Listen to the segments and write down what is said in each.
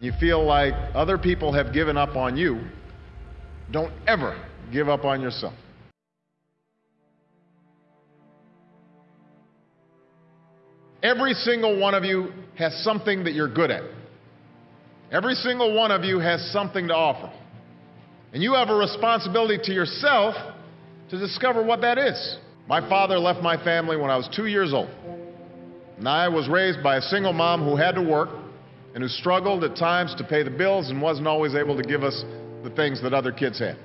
you feel like other people have given up on you, don't ever give up on yourself. Every single one of you has something that you're good at. Every single one of you has something to offer. And you have a responsibility to yourself to discover what that is. My father left my family when I was two years old. And I was raised by a single mom who had to work and who struggled at times to pay the bills and wasn't always able to give us the things that other kids had.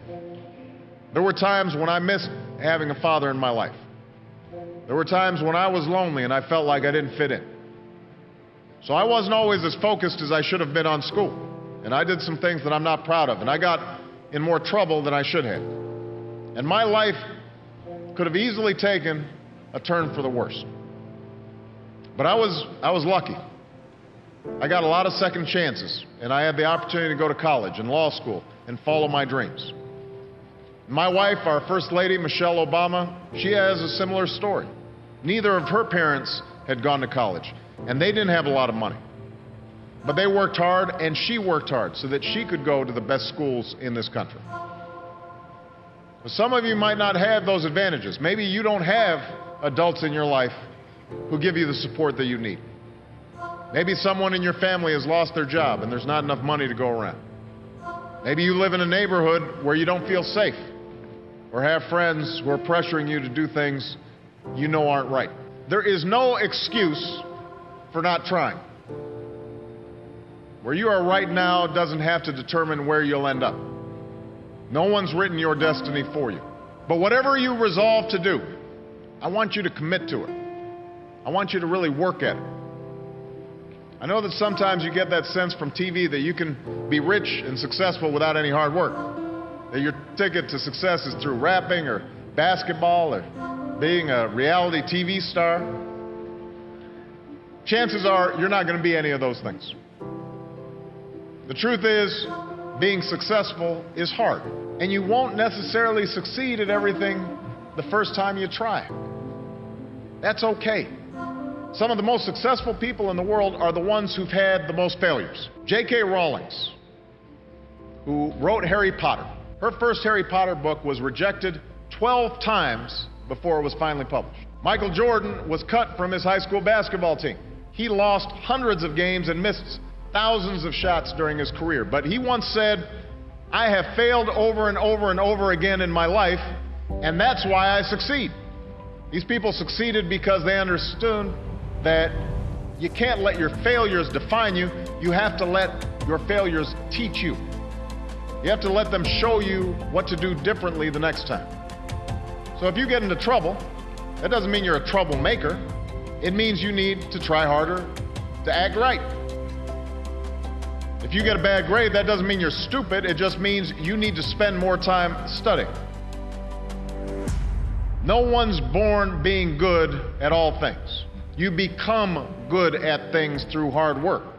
There were times when I missed having a father in my life. There were times when I was lonely and I felt like I didn't fit in. So I wasn't always as focused as I should have been on school. And I did some things that I'm not proud of. And I got in more trouble than I should have. And my life could have easily taken a turn for the worse. But I was, I was lucky. I got a lot of second chances, and I had the opportunity to go to college and law school and follow my dreams. My wife, our First Lady, Michelle Obama, she has a similar story. Neither of her parents had gone to college, and they didn't have a lot of money. But they worked hard, and she worked hard so that she could go to the best schools in this country. But some of you might not have those advantages. Maybe you don't have adults in your life who give you the support that you need. Maybe someone in your family has lost their job and there's not enough money to go around. Maybe you live in a neighborhood where you don't feel safe or have friends who are pressuring you to do things you know aren't right. There is no excuse for not trying. Where you are right now doesn't have to determine where you'll end up. No one's written your destiny for you. But whatever you resolve to do, I want you to commit to it. I want you to really work at it. I know that sometimes you get that sense from TV that you can be rich and successful without any hard work that your ticket to success is through rapping or basketball or being a reality TV star, chances are you're not going to be any of those things. The truth is, being successful is hard, and you won't necessarily succeed at everything the first time you try. That's okay. Some of the most successful people in the world are the ones who've had the most failures. J.K. Rowling's, who wrote Harry Potter, her first Harry Potter book was rejected 12 times before it was finally published. Michael Jordan was cut from his high school basketball team. He lost hundreds of games and missed thousands of shots during his career. But he once said, I have failed over and over and over again in my life, and that's why I succeed. These people succeeded because they understood that you can't let your failures define you. You have to let your failures teach you. You have to let them show you what to do differently the next time. So if you get into trouble, that doesn't mean you're a troublemaker. It means you need to try harder to act right. If you get a bad grade, that doesn't mean you're stupid. It just means you need to spend more time studying. No one's born being good at all things. You become good at things through hard work.